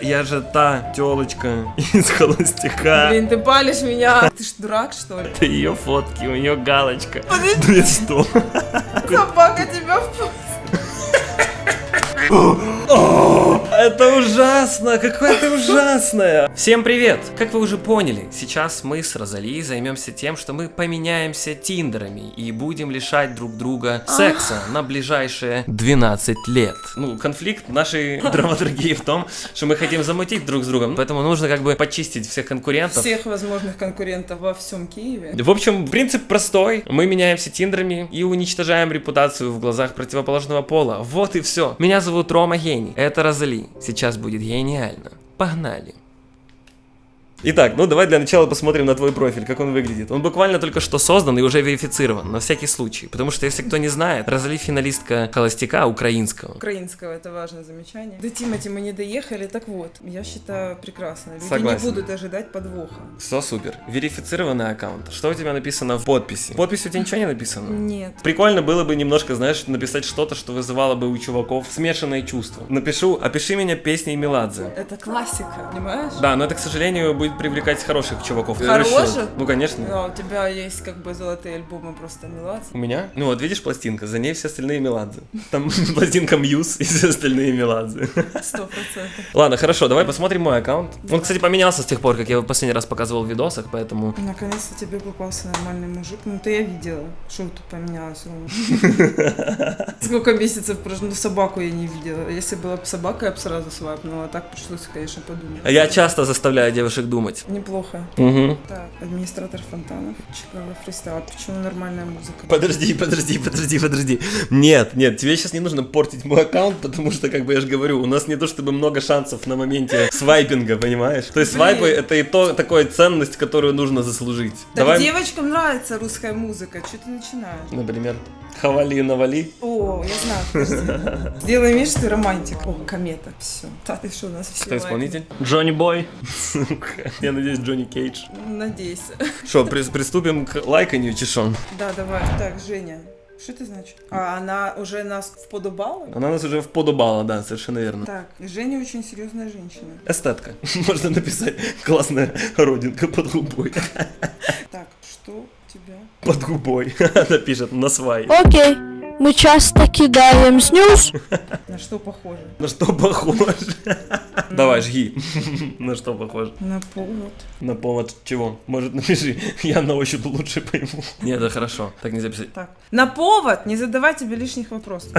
Я же та телочка из холостяка. Блин, ты палишь меня. Ты ж дурак, что ли? Это ее фотки, у нее галочка. Подожди, Ну и что? собака тебя в... Это ужасно, какое ты ужасное. Всем привет! Как вы уже поняли, сейчас мы с Розали займемся тем, что мы поменяемся тиндерами и будем лишать друг друга секса на ближайшие 12 лет. Ну, конфликт нашей драматургии в том, что мы хотим замутить друг с другом, поэтому нужно как бы почистить всех конкурентов. всех возможных конкурентов во всем Киеве. В общем, принцип простой. Мы меняемся тиндерами и уничтожаем репутацию в глазах противоположного пола. Вот и все. Меня зовут Рома Гений. Это Розали. Сейчас будет гениально. Погнали. Итак, ну давай для начала посмотрим на твой профиль, как он выглядит. Он буквально только что создан и уже верифицирован, на всякий случай. Потому что, если кто не знает, Розали финалистка холостяка украинского. Украинского, это важное замечание. До Тимати мы не доехали, так вот, я считаю прекрасно. Люди Согласен. не будут ожидать подвоха. Все супер. Верифицированный аккаунт. Что у тебя написано в подписи? В подписи у тебя ничего не написано? Нет. Прикольно было бы немножко, знаешь, написать что-то, что вызывало бы у чуваков смешанные чувства. Напишу, опиши меня песней Меладзе. Это классика, понимаешь? Да, но это, к сожалению, будет привлекать хороших чуваков. Хороших? Ну, конечно. Да, у тебя есть как бы золотые альбомы просто Меладзе. У меня? Ну вот видишь пластинка, за ней все остальные Меладзе. Там пластинка Мьюз и все остальные Меладзе. Сто процентов. Ладно, хорошо, давай посмотрим мой аккаунт. Он, кстати, поменялся с тех пор, как я его последний раз показывал в видосах, поэтому... Наконец-то тебе попался нормальный мужик. Ну, ты я видела. Что тут поменялось? Сколько месяцев прошло? Ну, собаку я не видела. Если была бы собака, я бы сразу свайпнула. А так пришлось, конечно, подумать. А Я часто заставляю девушек думать. Неплохо. Угу. Так, администратор Фонтанов, Чикаго фристайл. Почему нормальная музыка? Подожди, подожди, подожди, подожди. Нет, нет, тебе сейчас не нужно портить мой аккаунт, потому что, как бы я же говорю, у нас не то чтобы много шансов на моменте свайпинга, понимаешь? То есть Блин. свайпы это и то такая ценность, которую нужно заслужить. Так Давай, девочкам нравится русская музыка. Что ты начинаешь? например, хавали и навали. О, я знаю. Сделай вид, что ты романтик. О, комета. Все. Да ты что, у нас все Кто исполнитель? Джонни Бой. Сука, Я надеюсь, Джонни Кейдж. Надеюсь. Что, приступим к лайканию, чешон? Да, давай. Так, Женя. Что это значит? А она уже нас вподобала? Она нас уже вподобала, да, совершенно верно. Так, Женя очень серьезная женщина. Эстетка. Можно написать классная родинка под губой. Так, что у тебя? Под губой. Она пишет на свай. Окей, мы часто кидаем снюс. На что похоже? На что похож? Давай, жги. На что похож? На повод. На повод чего? Может, напиши, я на ощупь лучше пойму. Нет, это хорошо. Так нельзя писать. Так, на повод не задавай тебе лишних вопросов.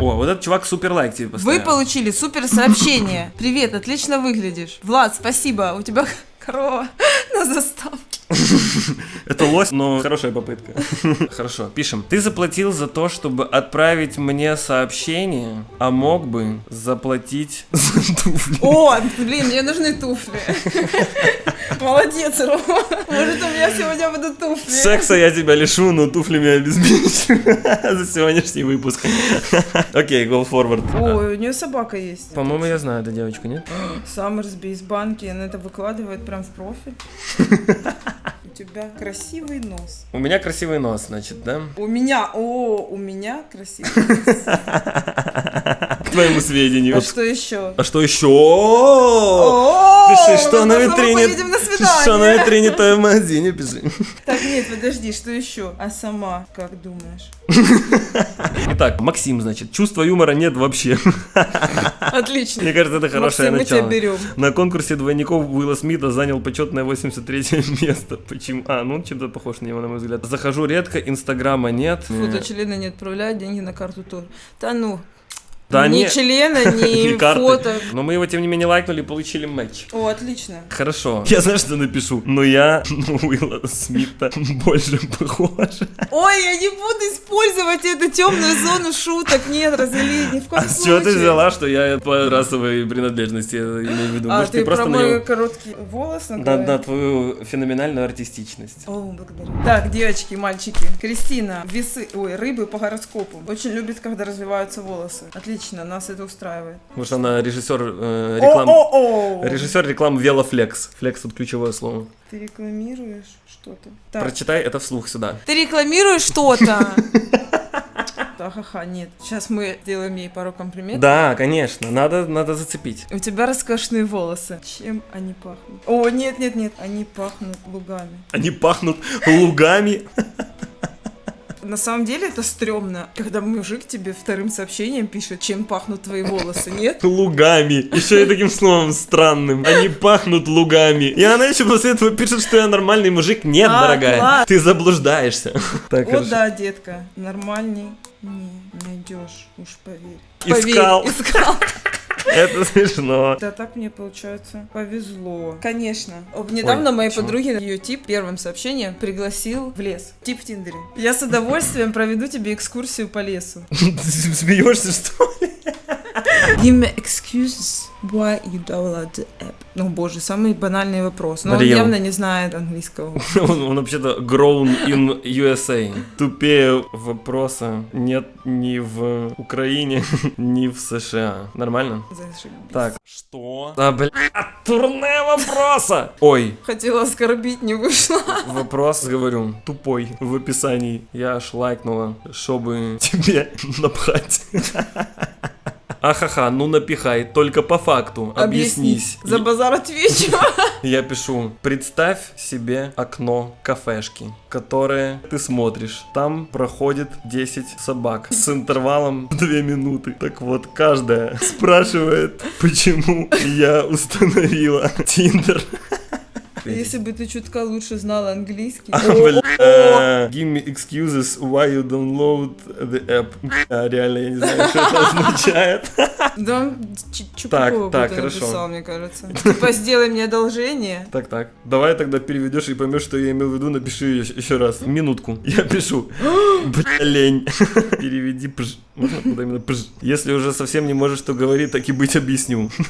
О, вот этот чувак супер лайк тебе Вы поставил. получили супер сообщение. Привет, отлично выглядишь. Влад, спасибо. У тебя корова на заставке. Это лось, но хорошая попытка. Хорошо, пишем. Ты заплатил за то, чтобы отправить мне сообщение, а мог бы заплатить за туфли. О, блин, мне нужны туфли. Молодец, Рома. Может, у меня сегодня будут туфли. Секса я тебя лишу, но туфлями обеспечу за сегодняшний выпуск. Окей, go forward. Ой, у нее собака есть. По-моему, я знаю эту девочку, нет? Саммерсби из банки, она это выкладывает прям в профиль. У тебя красивый нос. У меня красивый нос, значит, да? У меня, о, у меня красивый нос. Твоему сведению. А что еще? А что еще? Пиши, что на витрине. Что на витрине твоем магазине, пиши. Так, нет, подожди, что еще? А сама, как думаешь? Итак, Максим, значит, чувства юмора нет вообще. Отлично. Мне кажется, это хорошее Максим, мы тебя начало. берем. На конкурсе двойников Уилла Смита занял почетное 83 место. Почему? А, ну он чем-то похож на него, на мой взгляд. Захожу редко, инстаграма нет. Фото члена не отправляют, деньги на карту тоже. Да ну, Да ни не- члена, ни, ни карты. фото. Но мы его, тем не менее, лайкнули и получили матч. О, отлично. Хорошо. Я знаю, что напишу. Но я на Уилла Смита больше похож. Ой, я не буду использовать эту темную зону шуток. Нет, развели, ни в коем А случае. чего ты взяла, что я по расовой принадлежности я имею в виду? А, Может, ты, просто про на мой него... короткий волос на голове? на твою феноменальную артистичность. О, благодарю. Так, девочки, мальчики. Кристина, весы, ой, рыбы по гороскопу. Очень любит, когда развиваются волосы. Отлично, нас это устраивает. Потому что она режиссер э, реклам... О-о-о! Режиссер рекламы Велофлекс. Флекс тут ключевое слово. Ты рекламируешь что-то? Так. Прочитай это вслух сюда. Ты рекламируешь что-то? Ха-ха-ха, нет. Сейчас мы сделаем ей пару комплиментов. Да, конечно, надо, надо зацепить. У тебя роскошные волосы. Чем они пахнут? О, нет, нет, нет, они пахнут лугами. Они пахнут лугами. На самом деле это стрёмно, когда мужик тебе вторым сообщением пишет, чем пахнут твои волосы, нет? Лугами. Еще и таким словом странным. Они пахнут лугами. И она еще после этого пишет, что я нормальный мужик. Нет, А, дорогая. класс. Ты заблуждаешься. Так, О, хорошо. да, детка, нормальный не найдешь, уж поверь. Искал. Поверь, искал. Это смешно. Да так мне, получается, повезло. Конечно. Недавно Ой, моей чего? подруги ее тип первым сообщением пригласил в лес. Тип в Тиндере. Я с удовольствием проведу тебе экскурсию по лесу. Ты смеешься, что ли? Give me excuses why you download the app. Ну, боже, самый банальный вопрос. Но Мариам. он явно не знает английского. Он, он вообще-то grown in USA. Тупее вопроса нет ни в Украине, ни в США. Нормально? Зашибись. Так, что? Да, бля, турне вопроса! Ой, Хотела оскорбить, не вышло. вопрос, говорю, тупой в описании. Я аж лайкнула, чтобы тебе напхать. Ахаха, ну напихай, только по факту, объяснись. За базар отвечу. Я пишу, представь себе окно кафешки, которое ты смотришь. Там проходит 10 собак с интервалом 2 минуты. Так вот, каждая спрашивает, почему я установила Тиндер. Если бы ты чутка лучше знала английский. А, э, Give me excuses why you download the app. Реально, я не знаю, что это означает. Да он Чупакова так, будто хорошо. написал, мне кажется. Типа, сделай мне одолжение. Так, так. Давай тогда переведешь и поймешь, что я имел в виду. Напиши еще, раз. Минутку. Я пишу. Бля, лень. Переведи пж. Можно именно пж? Если уже совсем не можешь, что говорить, так и быть объясню.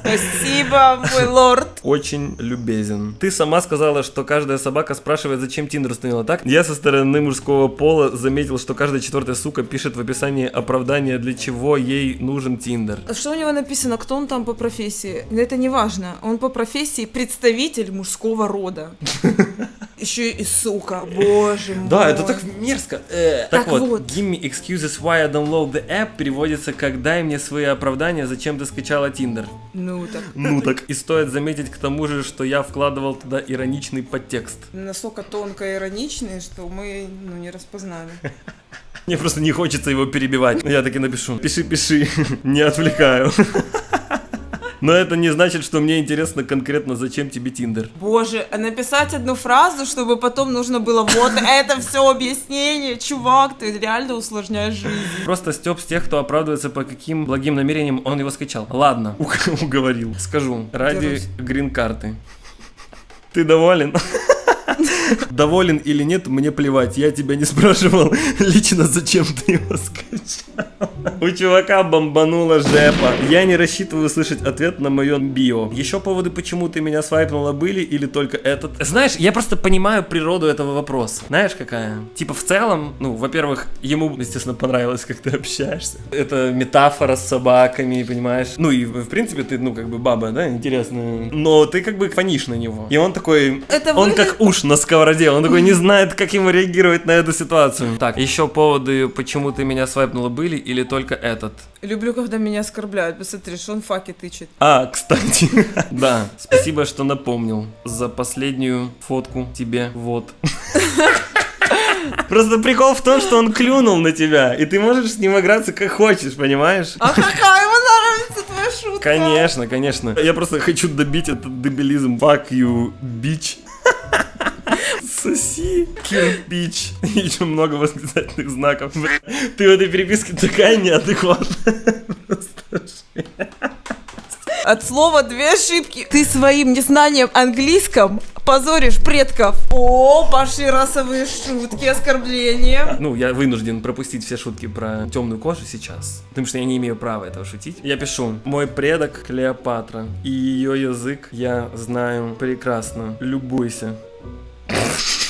Спасибо, мой лорд. Очень любезен. Ты сама сказала, что каждая собака спрашивает, зачем Тиндер установила, так? Я со стороны мужского пола заметил, что каждая четвертая сука пишет в описании оправдание, для чего ей нужен Тиндер. А Что у него написано? Кто он там по профессии? Да Это не важно. Он по профессии представитель мужского рода. Еще и сука, боже мой. Да, это так мерзко. Э. Так, вот, give me excuses why I download the app переводится как дай мне свои оправдания, зачем ты скачала Тиндер. Ну так. Ну так. И стоит заметить к тому же, что я вкладывал туда ироничный подтекст. Настолько тонко ироничный, что мы ну, не распознали. Мне просто не хочется его перебивать. Я таки напишу. Пиши, пиши. Не отвлекаю. Но это не значит, что мне интересно конкретно, зачем тебе Тиндер. Боже, а написать одну фразу, чтобы потом нужно было вот это все объяснение. Чувак, ты реально усложняешь жизнь. Просто Степ с тех, кто оправдывается по каким благим намерениям он его скачал. Ладно, уг- уговорил. Скажу, ради грин-карты. Ты доволен? Доволен или нет, мне плевать. Я тебя не спрашивал лично, зачем ты его скачал. У чувака бомбанула жепа. Я не рассчитываю слышать ответ на мое био. Еще поводы, почему ты меня свайпнула, были или только этот? Знаешь, я просто понимаю природу этого вопроса. Знаешь, какая? Типа в целом, ну, во-первых, ему, естественно, понравилось, как ты общаешься. Это метафора с собаками, понимаешь? Ну и, в принципе, ты, ну, как бы баба, да, интересная. Но ты как бы фонишь на него. И он такой... Это Он выглядит- как уж на сковороде, он такой не знает, как ему реагировать на эту ситуацию. Так, еще поводы, почему ты меня свайпнула, были или только этот? Люблю, когда меня оскорбляют. Посмотри, что он факи тычет. А, кстати, да, спасибо, что напомнил за последнюю фотку тебе, вот. Просто прикол в том, что он клюнул на тебя, и ты можешь с ним играться как хочешь, понимаешь? А какая ему нравится твоя шутка? Конечно, конечно. Я просто хочу добить этот дебилизм. Fuck you, bitch. Соси, кирпич. И еще много восклицательных знаков. Ты в этой переписке такая неадекватная. От слова две ошибки. Ты своим незнанием английском позоришь предков. О, пошли расовые шутки, оскорбления. Ну, я вынужден пропустить все шутки про темную кожу сейчас, потому что я не имею права этого шутить. Я пишу, мой предок Клеопатра, и ее язык я знаю прекрасно. Любуйся.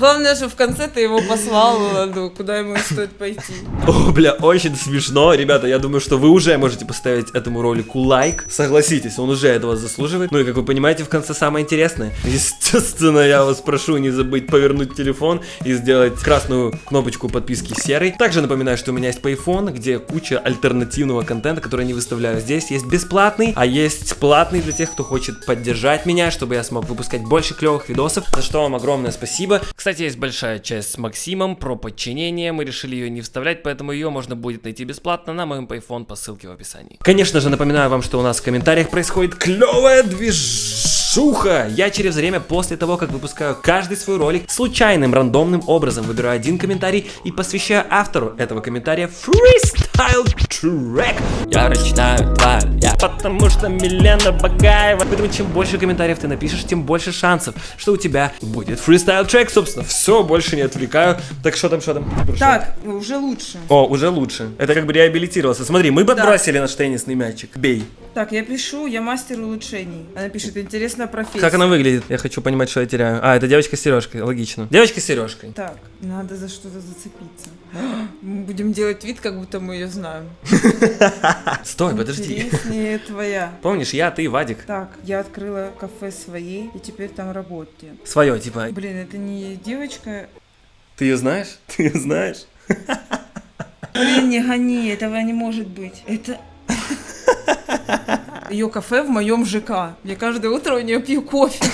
Главное, что в конце ты его послал, ну, куда ему стоит пойти. О, бля, очень смешно. Ребята, я думаю, что вы уже можете поставить этому ролику лайк. Согласитесь, он уже этого заслуживает. Ну и как вы понимаете, в конце самое интересное. Естественно, я вас прошу не забыть повернуть телефон и сделать красную кнопочку подписки серой. Также напоминаю, что у меня есть Payphone, где куча альтернативного контента, который я не выставляю здесь. Есть бесплатный, а есть платный для тех, кто хочет поддержать меня, чтобы я смог выпускать больше клевых видосов. За что вам огромное спасибо. Кстати, есть большая часть с Максимом про подчинение. Мы решили ее не вставлять, поэтому ее можно будет найти бесплатно на моем Payphone по ссылке в описании. Конечно же, напоминаю вам, что у нас в комментариях происходит клевая движуха. Я через время после того, как выпускаю каждый свой ролик, случайным рандомным образом выбираю один комментарий и посвящаю автору этого комментария фристайл трек. Я прочитаю два, я. Потому что Милена Багаева. Поэтому чем больше комментариев ты напишешь, тем больше шансов, что у тебя будет фристайл трек. Собственно, все, больше не отвлекаю. Так что там, что там? Прошу. Так, уже лучше. О, уже лучше. Это как бы реабилитировался. Смотри, мы подбросили наш теннисный мячик. Бей. Так, я пишу, я мастер улучшений. Она пишет, интересная профессия. Как она выглядит? Я хочу понимать, что я теряю. А, это девочка с сережкой, логично. Девочка с сережкой. Так, надо за что-то зацепиться. Мы будем делать вид, как будто мы ее знаем. Стой, подожди. Интереснее твоя. Помнишь, я, ты, Вадик. Так, я открыла кафе своей, и теперь там работаю. Свое, типа. Блин, это не девочка. Ты ее знаешь? Ты ее знаешь? Блин, не гони, этого не может быть. Это... Ее кафе в моем ЖК. Я каждое утро у нее пью кофе.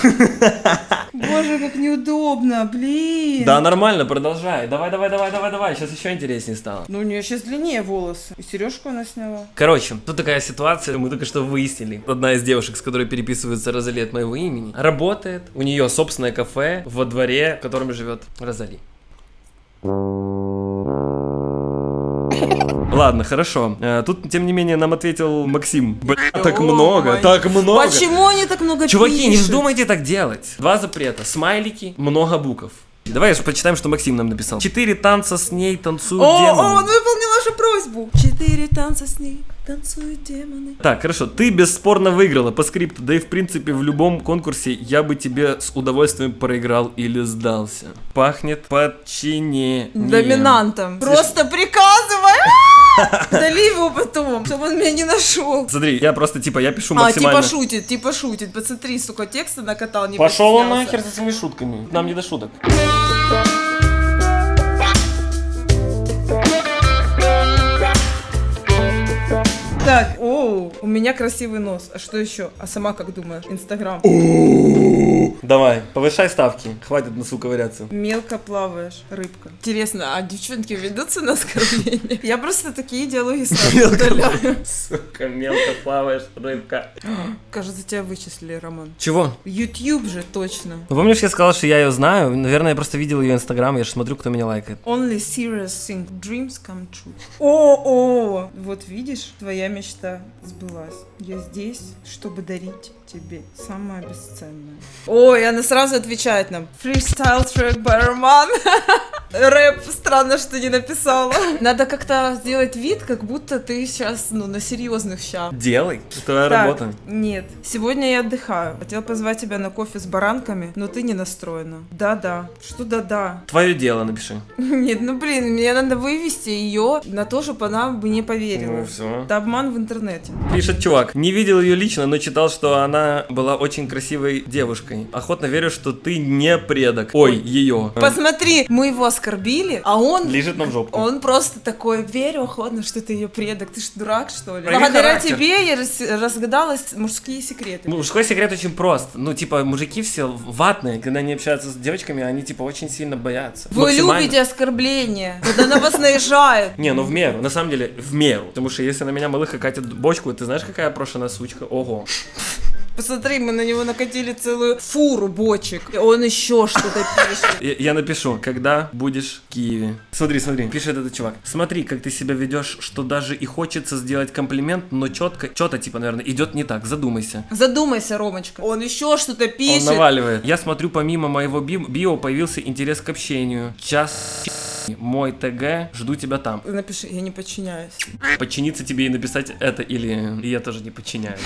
Боже, как неудобно, блин. Да, нормально, продолжай. Давай, давай, давай, давай, давай. Сейчас еще интереснее стало. Ну, у нее сейчас длиннее волосы. И сережку она сняла. Короче, тут такая ситуация, мы только что выяснили. Одна из девушек, с которой переписывается Розали от моего имени, работает. У нее собственное кафе во дворе, в котором живет Розали. Ладно, хорошо. Э, Тут, тем не менее, нам ответил Максим. Бля, так О, много, так много. Почему они так много Чуваки, не вздумайте так делать. Два запрета. Смайлики, много букв. Давай почитаем, что Максим нам написал. Четыре танца с ней танцуют О, демоны. о, он выполнил нашу просьбу. Четыре танца с ней танцуют демоны. Так, хорошо, ты бесспорно выиграла по скрипту, да и в принципе в любом конкурсе я бы тебе с удовольствием проиграл или сдался. Пахнет подчинением. Доминантом. Просто приказывай. Дали его потом, чтобы он меня не нашел. Смотри, я просто типа, я пишу А, максимально... типа шутит, типа шутит. Посмотри, сука, текста накатал, не Пошел он нахер со своими шутками. Нам не до шуток. Так, оу, у меня красивый нос. А что еще? А сама как думаешь? Инстаграм. Давай, повышай ставки. Хватит носу ковыряться. Мелко плаваешь, рыбка. Интересно, а девчонки ведутся на оскорбление? Я просто такие диалоги сразу удаляю. Сука, мелко плаваешь, рыбка. Кажется, тебя вычислили, Роман. Чего? YouTube же точно. Ну, помнишь, я сказал, что я ее знаю? Наверное, я просто видел ее инстаграм, я же смотрю, кто меня лайкает. Only serious thing. Dreams come true. О, о, вот видишь, твоя мечта сбылась. Я здесь, чтобы дарить тебе самое бесценное. Ой, она сразу отвечает нам. Freestyle by Roman. Рэп, странно, что не написала. Надо как-то сделать вид, как будто ты сейчас, ну, на серьезных щах. Делай, это твоя Так, работа. Нет, сегодня я отдыхаю. Хотел позвать тебя на кофе с баранками, но ты не настроена. Да-да. Что да-да? Твое дело напиши. Нет, ну блин, мне надо вывести ее на то, чтобы она бы не поверила. Ну все. Это обман в интернете. Пишет чувак, не видел ее лично, но читал, что она была очень красивой девушкой. Охотно верю, что ты не предок. Ой, ее. Посмотри, мы его оскорбили, а он... Лежит нам жопку. Он просто такой, верю охотно, что ты ее предок. Ты ж дурак, что ли? Благодаря характер. тебе я рас- разгадалась мужские секреты. Мужской секрет очень прост. Ну, типа, мужики все ватные, когда они общаются с девочками, они, типа, очень сильно боятся. Вы любите оскорбления, когда на вас наезжают. Не, ну в меру, на самом деле, в меру. Потому что если на меня малыха катит бочку, ты знаешь, какая прошена сучка? Ого. Посмотри, мы на него накатили целую фуру бочек. И он еще что-то пишет. Я, я напишу, когда будешь в Киеве. Смотри, смотри, пишет этот чувак. Смотри, как ты себя ведешь, что даже и хочется сделать комплимент, но четко, что-то, типа, наверное, идет не так. Задумайся. Задумайся, Ромочка. Он еще что-то Он пишет. наваливает. Я смотрю, помимо моего би- био появился интерес к общению. Час мой ТГ, жду тебя там. Напиши, я не подчиняюсь. Подчиниться тебе и написать это или я тоже не подчиняюсь.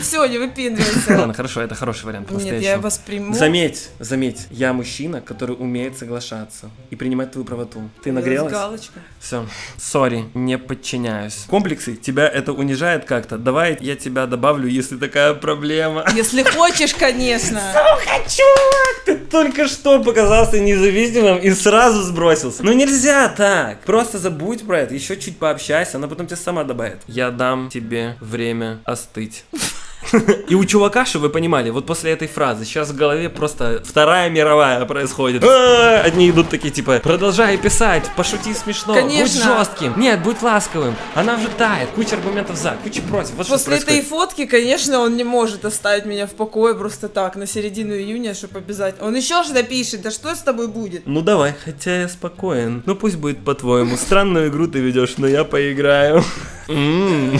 Все, не выпендривайся. Ладно, хорошо, это хороший вариант. Нет, я восприму. Заметь, заметь, я мужчина, который умеет соглашаться и принимать твою правоту. Ты нагрелась? галочкой. Все. Сори, не подчиняюсь. Комплексы, тебя это унижает как-то? Давай я тебя добавлю, если такая проблема. Если хочешь, конечно. Чувак, ты только что показался независимым и сразу сбросился. Ну нельзя так. Просто забудь про это, еще чуть пообщайся, она потом тебя сама добавит. Я дам тебе время остыть. И у чувака, чтобы вы понимали, вот после этой фразы сейчас в голове просто вторая мировая происходит. А, Одни идут такие типа, продолжай писать, пошути смешно, Конечно. будь жестким, нет, будь ласковым, она уже тает, куча аргументов за, куча против. Вот что После этой фотки, конечно, он не может оставить меня в покое просто так, на середину июня, чтобы обязательно. Он еще что пишет, да что с тобой будет? Ну давай, хотя я спокоен. Ну пусть будет по-твоему. Странную игру ты ведешь, но я поиграю. М,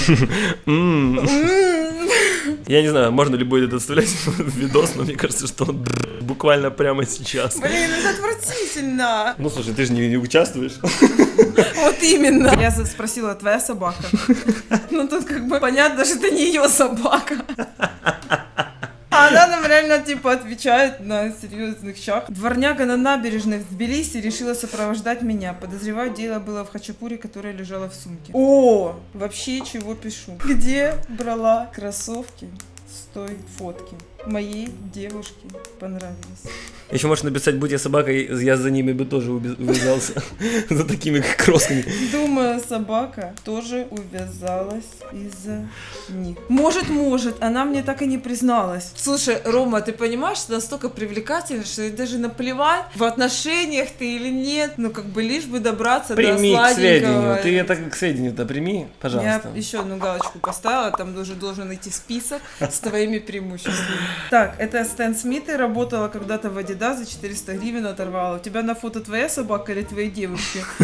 м. Я не знаю, можно ли будет это вставлять в видос, но мне кажется, что он буквально прямо сейчас. Блин, это отвратительно. Ну слушай, ты же не, не участвуешь. Вот именно. Я спросила, твоя собака? Ну тут как бы понятно, что это не ее собака. А она нам реально типа отвечает на серьезных щах. Дворняга на набережной в Тбилиси решила сопровождать меня. Подозреваю, дело было в хачапуре, которая лежала в сумке. О, вообще чего пишу? Где брала кроссовки с той фотки? Моей девушке понравились. Еще можешь написать, будь я собакой, я за ними бы тоже увязался. За такими кросками. Думаю, собака тоже увязалась из-за них. Может, может, она мне так и не призналась. Слушай, Рома, ты понимаешь, что настолько привлекательно, что ей даже наплевать, в отношениях ты или нет, ну как бы лишь бы добраться Прими до к сведению. сладенького. Ты это к сведению-то прими, пожалуйста. Я еще одну галочку поставила, там уже должен идти список с твоими преимуществами. Так, это Стэн Смит, и работала когда-то в Adidas за 400 гривен оторвала. У тебя на фото твоя собака или твоей девушки?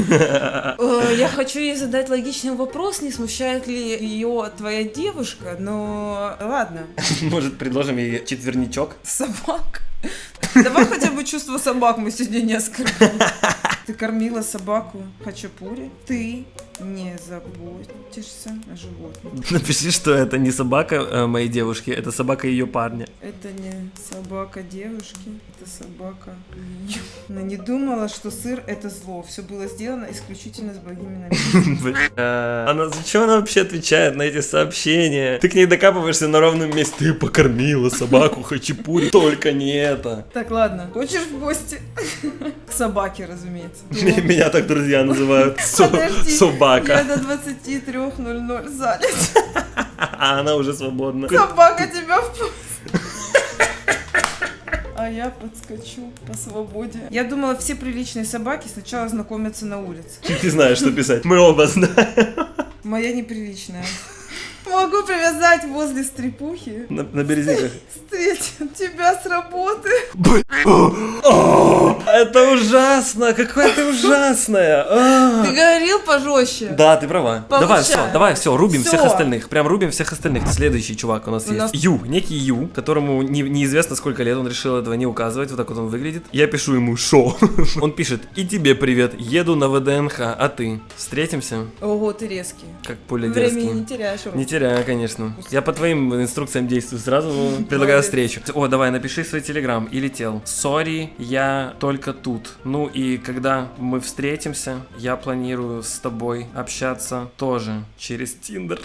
Э, Я хочу ей задать логичный вопрос, не смущает ли ее твоя девушка, но ладно, Может, предложим ей четверничок? собак. Давай хотя бы чувство собак мы сегодня не оскорбим. Ты кормила собаку хачапури, ты не заботишься о животных. Напиши, что это не собака э, моей девушки, это собака ее парня. Это не собака девушки, это собака. Она не думала, что сыр это зло. Все было сделано исключительно с благими намерениями. Бля. Она зачем она вообще отвечает на эти сообщения? Ты к ней докапываешься на ровном месте. Ты покормила собаку хачапури. Только не это. Так, ладно. Хочешь в гости? К собаке, разумеется. Меня так друзья называют. Со- Подожди, Я Собака. до 23.00 занят. А она уже свободна. Собака тебя впустит. А я подскочу по свободе. Я думала, все приличные собаки сначала знакомятся на улице. Ты знаешь, что писать. Мы оба знаем. Моя неприличная. Могу привязать возле стрепухи. На, на березниках. Встретим тебя с работы. Это ужасно. Какая ты ужасная. А. Ты говорил пожестче. Да, ты права. Давай, все, давай, все, рубим всех остальных. Прям рубим всех остальных. Следующий чувак у нас есть. Ю, некий Ю, которому не- неизвестно сколько лет, он решил этого не указывать, вот так вот он выглядит. Я пишу ему шо. Он пишет, и тебе привет, еду на ВДНХ, а ты? Встретимся? Ого, ты резкий. Как пуля Времени не теряешь. Не теряю, конечно. Я по твоим инструкциям действую сразу, предлагаю встречу. О, давай, напиши свой телеграм и летел. Сори, я только тут. Ну и когда мы встретимся, я планирую с тобой общаться тоже через Тиндер.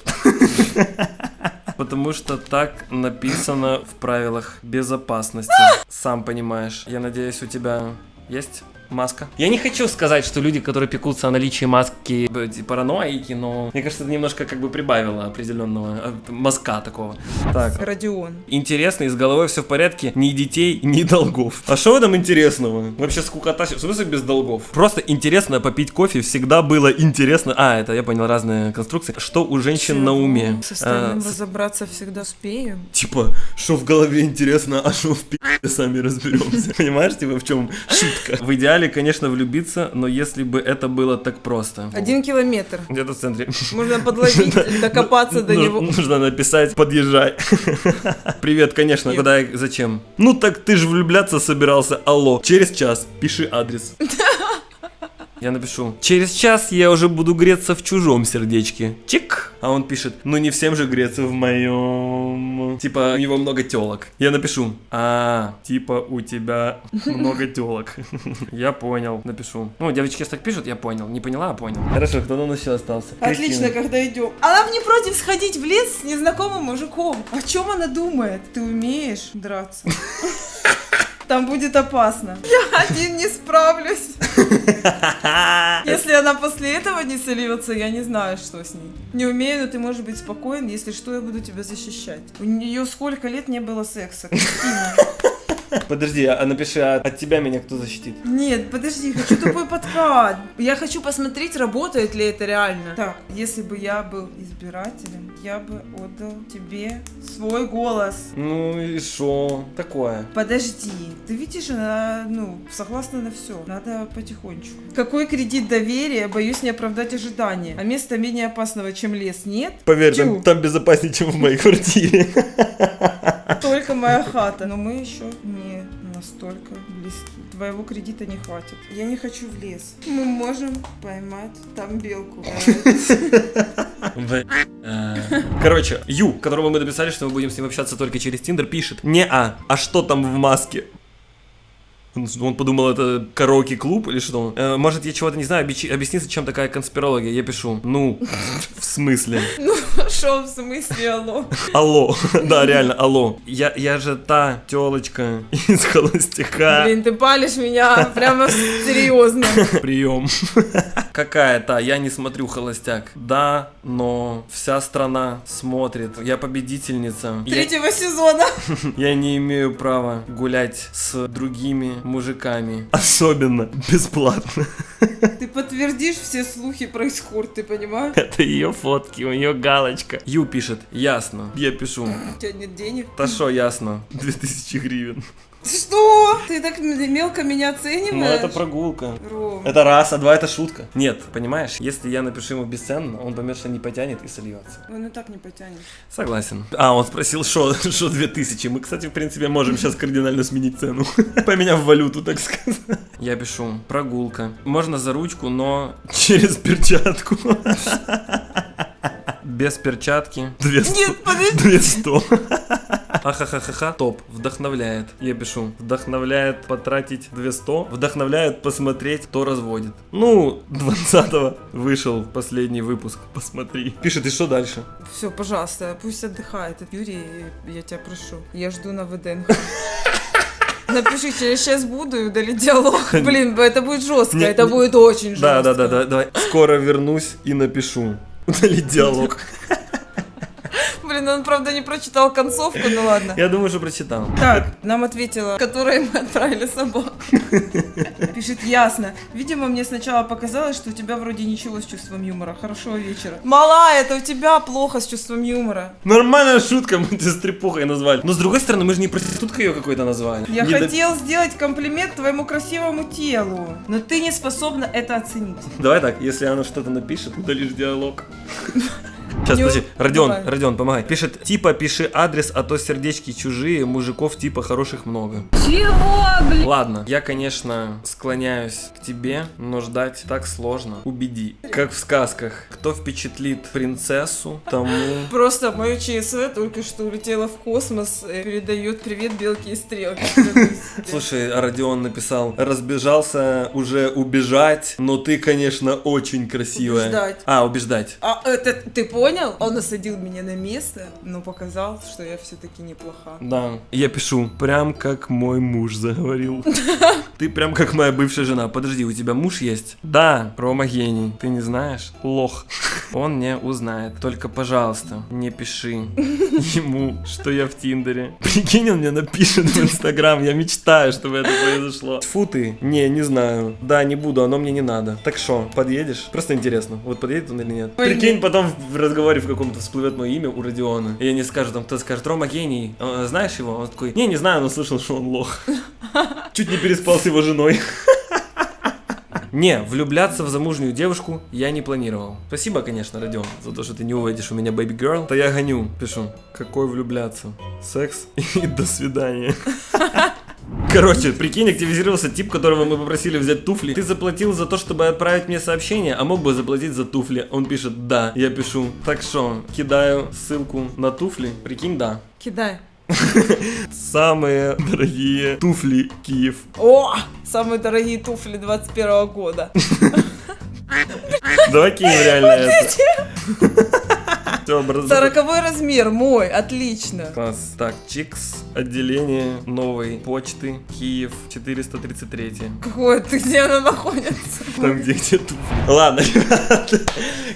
Потому что так написано в правилах безопасности. Сам понимаешь. Я надеюсь, у тебя есть маска? Я не хочу сказать, что люди, которые пекутся о наличии маски, э, параноики, но мне кажется, это немножко как бы прибавило определенного э, мазка такого. Так, Родион. интересно, и с головой все в порядке, ни детей, ни долгов. А что там интересного? Вообще скукота, в смысле без долгов? Просто интересно попить кофе, всегда было интересно. А, это я понял, разные конструкции. Что у женщин на уме? С остальным А, с- разобраться всегда успеем. Типа, что в голове интересно, а что в пи***е сами разберемся. Понимаешь, типа, в чем шутка? В идеале, конечно, влюбиться, но если бы это было так просто. Один километр. Где-то в центре. Можно подловить, докопаться до Ну- него. Нужно написать «подъезжай». Привет, конечно, куда и зачем? Ну так ты же влюбляться собирался, алло. Через час, пиши адрес. Я напишу, через час я уже буду греться в чужом сердечке. Чик. А он пишет, ну не всем же греться в моем. Типа, у него много телок. Я напишу, а, типа у тебя много телок. Я понял, напишу. Ну, девочки так пишут, я понял. Не поняла, а понял. Хорошо, кто у еще остался? Отлично, когда идем. Она не против сходить в лес с незнакомым мужиком. О чем она думает? Ты умеешь драться? Там будет опасно. Я один не справлюсь. Если она после этого не сольется, я не знаю, что с ней. Не умею, но ты можешь быть спокоен, если что, я буду тебя защищать. У нее сколько лет не было секса? Кристина. Подожди, а напиши, а от тебя меня кто защитит? Нет, подожди, хочу тупой подкат. Я хочу посмотреть, работает ли это реально. Так, если бы я был избирателем, я бы отдал тебе свой голос. Ну и шо? Такое. Подожди, ты видишь, она, ну, согласна на все. Надо потихонечку. Какой кредит доверия? Боюсь не оправдать ожидания. А места менее опасного, чем лес, нет? Поверь, там, там безопаснее, чем в моей квартире. Только моя хата. Но мы еще не настолько близки. Твоего кредита не хватит. Я не хочу в лес. Мы можем поймать там белку. Э, Короче, Ю, которому мы написали, что мы будем с ним общаться только через Тиндер, пишет. Не а, а что там в маске? Он, подумал, это караоке-клуб или что? Э, может, я чего-то не знаю, объясни, зачем такая конспирология. Я пишу, ну, в смысле? Ну, шо в смысле, алло? Алло, да, реально, алло. Я, я же та телочка из холостяка. Блин, ты палишь меня прямо серьезно. Прием. Какая та? Я не смотрю холостяк. Да, но вся страна смотрит. Я победительница. Я, Третьего сезона. я не имею права гулять с другими мужиками. Особенно бесплатно. Ты подтвердишь все слухи про эскорт, ты понимаешь? Это ее фотки, у нее галочка. Ю пишет, ясно. Я пишу, У тебя нет денег. да шо, ясно. 2000 гривен. Что? Ты так мелко меня оцениваешь? Ну это прогулка. Ром. Это раз, а два это шутка. Нет, понимаешь, если я напишу ему бесценно, он поймет, что не потянет и сольется. Он и так не потянет. Согласен. А, он спросил, что что 2000. Мы, кстати, в принципе, можем сейчас кардинально сменить цену. Поменяв валюту, так сказать. Я пишу, прогулка. Можно за ручку, но через перчатку. Без перчатки. Две. Нет, подожди. Две сто. Ахахахаха, топ, вдохновляет. Я пишу, вдохновляет потратить 200, вдохновляет посмотреть, кто разводит. Ну, 20-го вышел последний выпуск, посмотри. Пишет, и что дальше? Все, пожалуйста, пусть отдыхает. Юрий, я тебя прошу. Я жду на ВДНХ. Напиши, через час буду и удали диалог. Блин, это будет жестко, Не- это не- будет очень Да, жестко. да, да, да, давай. Скоро вернусь и напишу. Удалить диалог. Блин, он, правда, не прочитал концовку, ну ладно. Я думаю, что прочитал. Так, нам ответила, которой мы отправили собаку. Пишет, ясно. Видимо, мне сначала показалось, что у тебя вроде ничего с чувством юмора. Хорошего вечера. Мала, это у тебя плохо с чувством юмора. Нормальная шутка, мы тебя стрепухой назвали. Но с другой стороны, мы же не проституткой ее какой-то назвали. Я Не до- хотел сделать комплимент твоему красивому телу, но ты не способна это оценить. Давай так, если она что-то напишет, удалишь диалог. Сейчас, подожди, Родион, Давай. Родион, помогай. Пишет, типа, пиши адрес, а то сердечки чужие, мужиков типа хороших много. Чего, блин? Ладно, я, конечно, склоняюсь к тебе, но ждать так сложно. Убеди. Как в сказках, кто впечатлит принцессу, тому... Просто мое ЧСВ только что улетело в космос, э, передает привет белки и стрелки. Слушай, Родион написал, разбежался уже убежать, но ты, конечно, очень красивая. Убеждать. А, убеждать. А это ты понял? Он осадил меня на место, но показал, что я все-таки неплоха. Да. Я пишу, прям как мой муж заговорил. Ты прям как моя бывшая жена. Подожди, у тебя муж есть? Да, Рома гений. Ты не знаешь? Лох. Он не узнает. Только, пожалуйста, не пиши ему, что я в Тиндере. Прикинь, он мне напишет в Инстаграм. Я мечтаю, чтобы это произошло. Тьфу ты. Не, не знаю. Да, не буду, оно мне не надо. Так что, подъедешь? Просто интересно, вот подъедет он или нет. Ой, Прикинь, потом в разговоре в каком-то всплывет мое имя у Родиона. И они скажут, там кто скажет, Рома гений. А, Знаешь его? Он такой, не, не знаю, но слышал, что он лох. Чуть не переспал с его женой. Не, влюбляться в замужнюю девушку я не планировал. Спасибо, конечно, Родион, за то, что ты не увидишь у меня baby girl. То я гоню, пишу. Какой влюбляться? Секс и до свидания. Короче, прикинь, активизировался тип, которого мы попросили взять туфли. Ты заплатил за то, чтобы отправить мне сообщение, а мог бы заплатить за туфли. Он пишет, да. Я пишу, так что, кидаю ссылку на туфли. Прикинь, да. Кидай. Самые дорогие туфли Киев. О, самые дорогие туфли 21 года. Давай кинем реально это. Сороковой размер мой, отлично. Класс. Так, Чикс, отделение новой почты, Киев, 433. Какое ты, где она находится? Там, где где туфли. Ладно.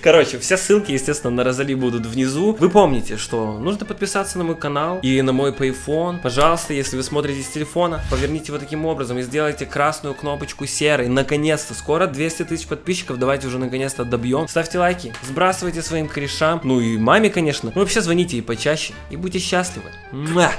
Короче, все ссылки, естественно, на Розали будут внизу. Вы помните, что нужно подписаться на мой канал и на мой Payphone. Пожалуйста, если вы смотрите с телефона, поверните его таким образом и сделайте красную кнопочку серой. Наконец-то, скоро 200 тысяч подписчиков, давайте уже наконец-то добьем. Ставьте лайки, сбрасывайте своим корешам, ну и маме, конечно. Ну вообще звоните ей почаще и будьте счастливы. Муа!